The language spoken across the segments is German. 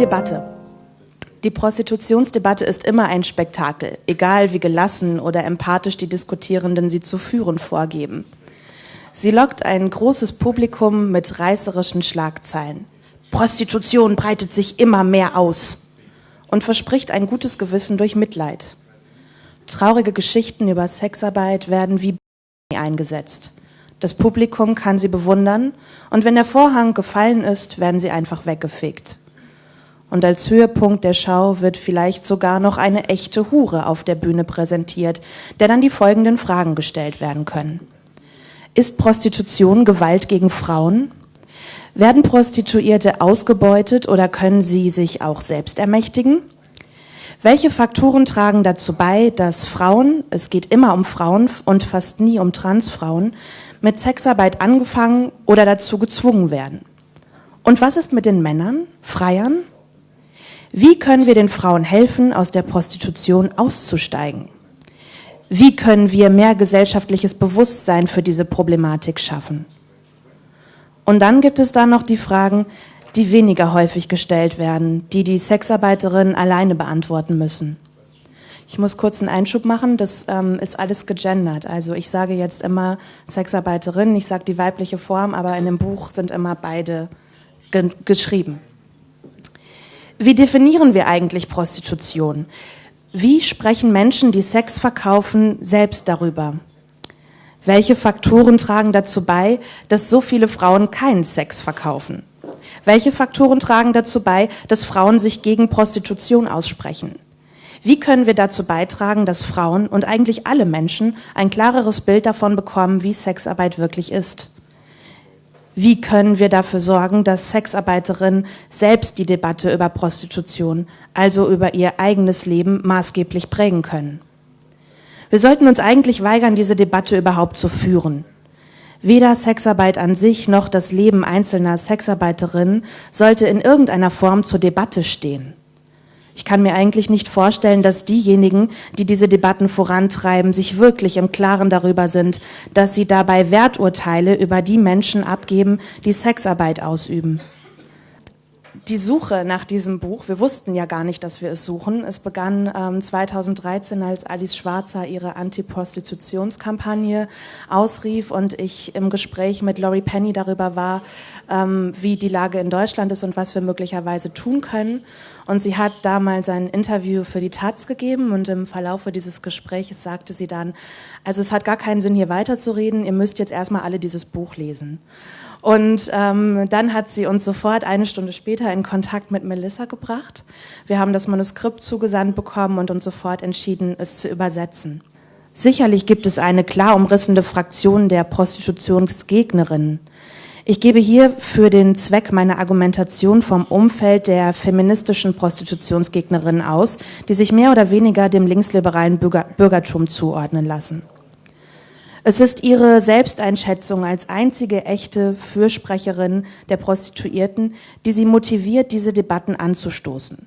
Debatte. Die Prostitutionsdebatte ist immer ein Spektakel, egal wie gelassen oder empathisch die Diskutierenden sie zu führen vorgeben. Sie lockt ein großes Publikum mit reißerischen Schlagzeilen. Prostitution breitet sich immer mehr aus und verspricht ein gutes Gewissen durch Mitleid. Traurige Geschichten über Sexarbeit werden wie eingesetzt. Das Publikum kann sie bewundern und wenn der Vorhang gefallen ist, werden sie einfach weggefegt. Und als Höhepunkt der Schau wird vielleicht sogar noch eine echte Hure auf der Bühne präsentiert, der dann die folgenden Fragen gestellt werden können. Ist Prostitution Gewalt gegen Frauen? Werden Prostituierte ausgebeutet oder können sie sich auch selbst ermächtigen? Welche Faktoren tragen dazu bei, dass Frauen, es geht immer um Frauen und fast nie um Transfrauen, mit Sexarbeit angefangen oder dazu gezwungen werden? Und was ist mit den Männern, Freiern? Wie können wir den Frauen helfen, aus der Prostitution auszusteigen? Wie können wir mehr gesellschaftliches Bewusstsein für diese Problematik schaffen? Und dann gibt es da noch die Fragen, die weniger häufig gestellt werden, die die Sexarbeiterinnen alleine beantworten müssen. Ich muss kurz einen Einschub machen, das ähm, ist alles gegendert. Also ich sage jetzt immer Sexarbeiterin, ich sage die weibliche Form, aber in dem Buch sind immer beide ge geschrieben. Wie definieren wir eigentlich Prostitution? Wie sprechen Menschen, die Sex verkaufen, selbst darüber? Welche Faktoren tragen dazu bei, dass so viele Frauen keinen Sex verkaufen? Welche Faktoren tragen dazu bei, dass Frauen sich gegen Prostitution aussprechen? Wie können wir dazu beitragen, dass Frauen und eigentlich alle Menschen ein klareres Bild davon bekommen, wie Sexarbeit wirklich ist? Wie können wir dafür sorgen, dass Sexarbeiterinnen selbst die Debatte über Prostitution, also über ihr eigenes Leben, maßgeblich prägen können? Wir sollten uns eigentlich weigern, diese Debatte überhaupt zu führen. Weder Sexarbeit an sich noch das Leben einzelner Sexarbeiterinnen sollte in irgendeiner Form zur Debatte stehen. Ich kann mir eigentlich nicht vorstellen, dass diejenigen, die diese Debatten vorantreiben, sich wirklich im Klaren darüber sind, dass sie dabei Werturteile über die Menschen abgeben, die Sexarbeit ausüben die Suche nach diesem Buch, wir wussten ja gar nicht, dass wir es suchen. Es begann ähm, 2013, als Alice Schwarzer ihre Antiprostitutionskampagne ausrief und ich im Gespräch mit Laurie Penny darüber war, ähm, wie die Lage in Deutschland ist und was wir möglicherweise tun können. Und sie hat damals ein Interview für die Taz gegeben und im Verlaufe dieses Gesprächs sagte sie dann, also es hat gar keinen Sinn, hier weiterzureden, ihr müsst jetzt erstmal alle dieses Buch lesen. Und ähm, dann hat sie uns sofort eine Stunde später in Kontakt mit Melissa gebracht. Wir haben das Manuskript zugesandt bekommen und uns sofort entschieden, es zu übersetzen. Sicherlich gibt es eine klar umrissende Fraktion der Prostitutionsgegnerinnen. Ich gebe hier für den Zweck meiner Argumentation vom Umfeld der feministischen Prostitutionsgegnerinnen aus, die sich mehr oder weniger dem linksliberalen Bürger Bürgertum zuordnen lassen. Es ist ihre Selbsteinschätzung als einzige echte Fürsprecherin der Prostituierten, die sie motiviert, diese Debatten anzustoßen.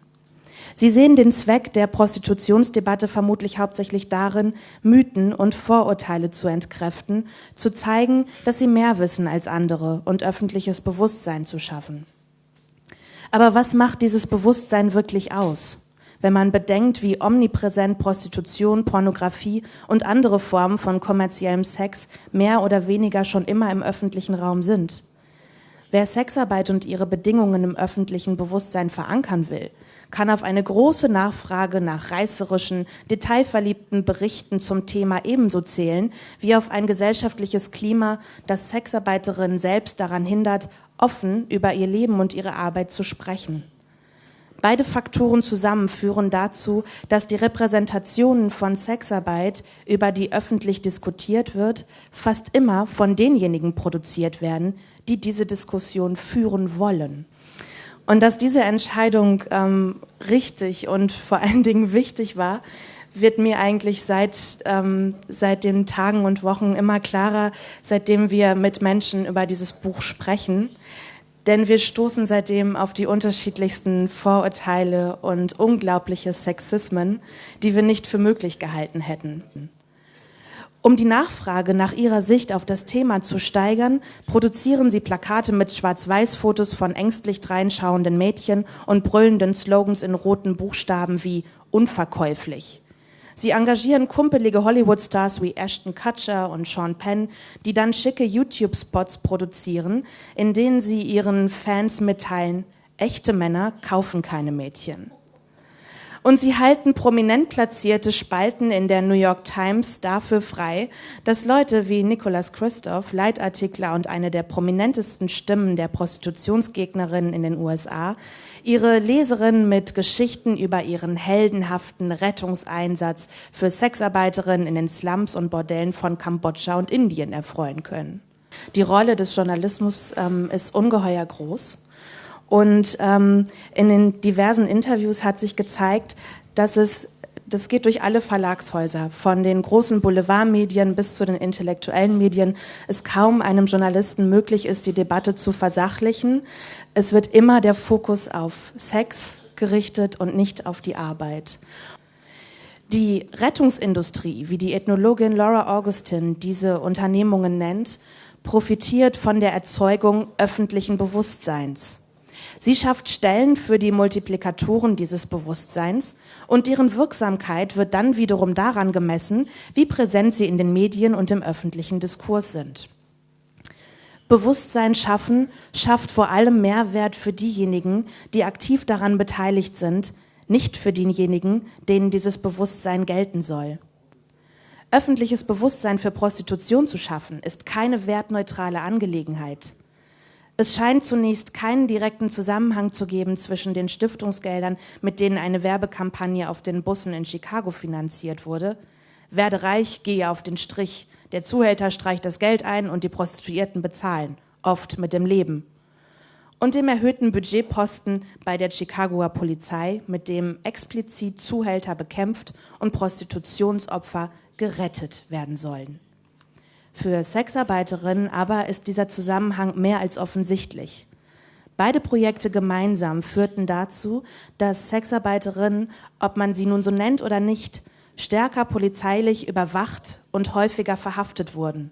Sie sehen den Zweck der Prostitutionsdebatte vermutlich hauptsächlich darin, Mythen und Vorurteile zu entkräften, zu zeigen, dass sie mehr wissen als andere und öffentliches Bewusstsein zu schaffen. Aber was macht dieses Bewusstsein wirklich aus? Wenn man bedenkt, wie omnipräsent Prostitution, Pornografie und andere Formen von kommerziellem Sex mehr oder weniger schon immer im öffentlichen Raum sind. Wer Sexarbeit und ihre Bedingungen im öffentlichen Bewusstsein verankern will, kann auf eine große Nachfrage nach reißerischen, detailverliebten Berichten zum Thema ebenso zählen, wie auf ein gesellschaftliches Klima, das Sexarbeiterinnen selbst daran hindert, offen über ihr Leben und ihre Arbeit zu sprechen. Beide Faktoren zusammen führen dazu, dass die Repräsentationen von Sexarbeit, über die öffentlich diskutiert wird, fast immer von denjenigen produziert werden, die diese Diskussion führen wollen. Und dass diese Entscheidung ähm, richtig und vor allen Dingen wichtig war, wird mir eigentlich seit, ähm, seit den Tagen und Wochen immer klarer, seitdem wir mit Menschen über dieses Buch sprechen denn wir stoßen seitdem auf die unterschiedlichsten Vorurteile und unglaubliche Sexismen, die wir nicht für möglich gehalten hätten. Um die Nachfrage nach ihrer Sicht auf das Thema zu steigern, produzieren sie Plakate mit Schwarz-Weiß-Fotos von ängstlich dreinschauenden Mädchen und brüllenden Slogans in roten Buchstaben wie unverkäuflich. Sie engagieren kumpelige Hollywood-Stars wie Ashton Kutcher und Sean Penn, die dann schicke YouTube-Spots produzieren, in denen sie ihren Fans mitteilen, echte Männer kaufen keine Mädchen. Und sie halten prominent platzierte Spalten in der New York Times dafür frei, dass Leute wie Nicholas Christoph, Leitartikler und eine der prominentesten Stimmen der Prostitutionsgegnerinnen in den USA, ihre Leserinnen mit Geschichten über ihren heldenhaften Rettungseinsatz für Sexarbeiterinnen in den Slums und Bordellen von Kambodscha und Indien erfreuen können. Die Rolle des Journalismus ähm, ist ungeheuer groß. Und ähm, in den diversen Interviews hat sich gezeigt, dass es das geht durch alle Verlagshäuser, von den großen Boulevardmedien bis zu den intellektuellen Medien, es kaum einem Journalisten möglich ist, die Debatte zu versachlichen. Es wird immer der Fokus auf Sex gerichtet und nicht auf die Arbeit. Die Rettungsindustrie, wie die Ethnologin Laura Augustin diese Unternehmungen nennt, profitiert von der Erzeugung öffentlichen Bewusstseins. Sie schafft Stellen für die Multiplikatoren dieses Bewusstseins und deren Wirksamkeit wird dann wiederum daran gemessen, wie präsent sie in den Medien und im öffentlichen Diskurs sind. Bewusstsein schaffen schafft vor allem Mehrwert für diejenigen, die aktiv daran beteiligt sind, nicht für diejenigen, denen dieses Bewusstsein gelten soll. Öffentliches Bewusstsein für Prostitution zu schaffen, ist keine wertneutrale Angelegenheit. Es scheint zunächst keinen direkten Zusammenhang zu geben zwischen den Stiftungsgeldern, mit denen eine Werbekampagne auf den Bussen in Chicago finanziert wurde. Werde reich, gehe auf den Strich. Der Zuhälter streicht das Geld ein und die Prostituierten bezahlen, oft mit dem Leben. Und dem erhöhten Budgetposten bei der Chicagoer Polizei, mit dem explizit Zuhälter bekämpft und Prostitutionsopfer gerettet werden sollen. Für Sexarbeiterinnen aber ist dieser Zusammenhang mehr als offensichtlich. Beide Projekte gemeinsam führten dazu, dass Sexarbeiterinnen, ob man sie nun so nennt oder nicht, stärker polizeilich überwacht und häufiger verhaftet wurden.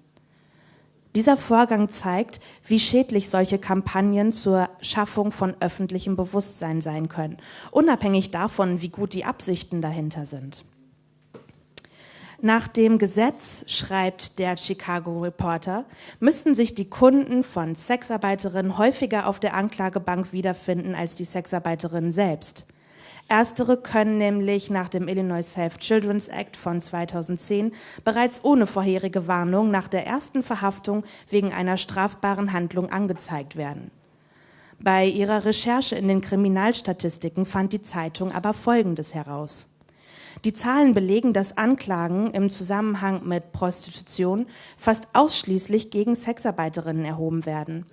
Dieser Vorgang zeigt, wie schädlich solche Kampagnen zur Schaffung von öffentlichem Bewusstsein sein können, unabhängig davon, wie gut die Absichten dahinter sind. Nach dem Gesetz, schreibt der Chicago Reporter, müssten sich die Kunden von Sexarbeiterinnen häufiger auf der Anklagebank wiederfinden als die Sexarbeiterinnen selbst. Erstere können nämlich nach dem Illinois Safe Children's Act von 2010 bereits ohne vorherige Warnung nach der ersten Verhaftung wegen einer strafbaren Handlung angezeigt werden. Bei ihrer Recherche in den Kriminalstatistiken fand die Zeitung aber Folgendes heraus. Die Zahlen belegen, dass Anklagen im Zusammenhang mit Prostitution fast ausschließlich gegen Sexarbeiterinnen erhoben werden.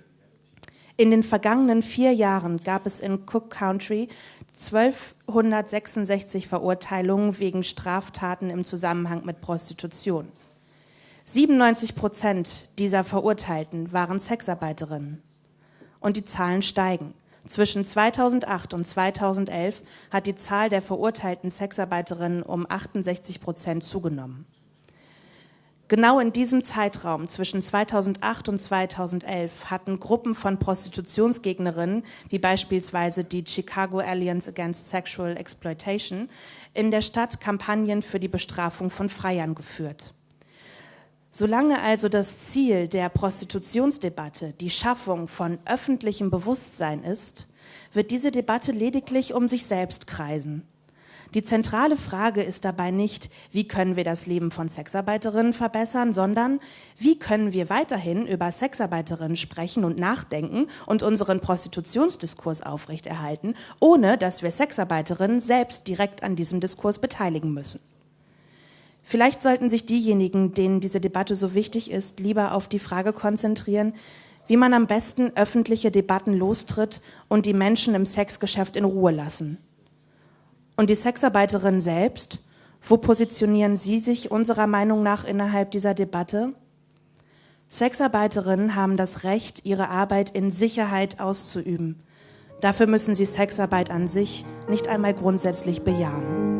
In den vergangenen vier Jahren gab es in Cook Country 1266 Verurteilungen wegen Straftaten im Zusammenhang mit Prostitution. 97 Prozent dieser Verurteilten waren Sexarbeiterinnen. Und die Zahlen steigen. Zwischen 2008 und 2011 hat die Zahl der verurteilten Sexarbeiterinnen um 68 Prozent zugenommen. Genau in diesem Zeitraum zwischen 2008 und 2011 hatten Gruppen von Prostitutionsgegnerinnen, wie beispielsweise die Chicago Alliance Against Sexual Exploitation, in der Stadt Kampagnen für die Bestrafung von Freiern geführt. Solange also das Ziel der Prostitutionsdebatte die Schaffung von öffentlichem Bewusstsein ist, wird diese Debatte lediglich um sich selbst kreisen. Die zentrale Frage ist dabei nicht, wie können wir das Leben von Sexarbeiterinnen verbessern, sondern wie können wir weiterhin über Sexarbeiterinnen sprechen und nachdenken und unseren Prostitutionsdiskurs aufrechterhalten, ohne dass wir Sexarbeiterinnen selbst direkt an diesem Diskurs beteiligen müssen. Vielleicht sollten sich diejenigen, denen diese Debatte so wichtig ist, lieber auf die Frage konzentrieren, wie man am besten öffentliche Debatten lostritt und die Menschen im Sexgeschäft in Ruhe lassen. Und die Sexarbeiterinnen selbst, wo positionieren sie sich unserer Meinung nach innerhalb dieser Debatte? Sexarbeiterinnen haben das Recht, ihre Arbeit in Sicherheit auszuüben. Dafür müssen sie Sexarbeit an sich nicht einmal grundsätzlich bejahen.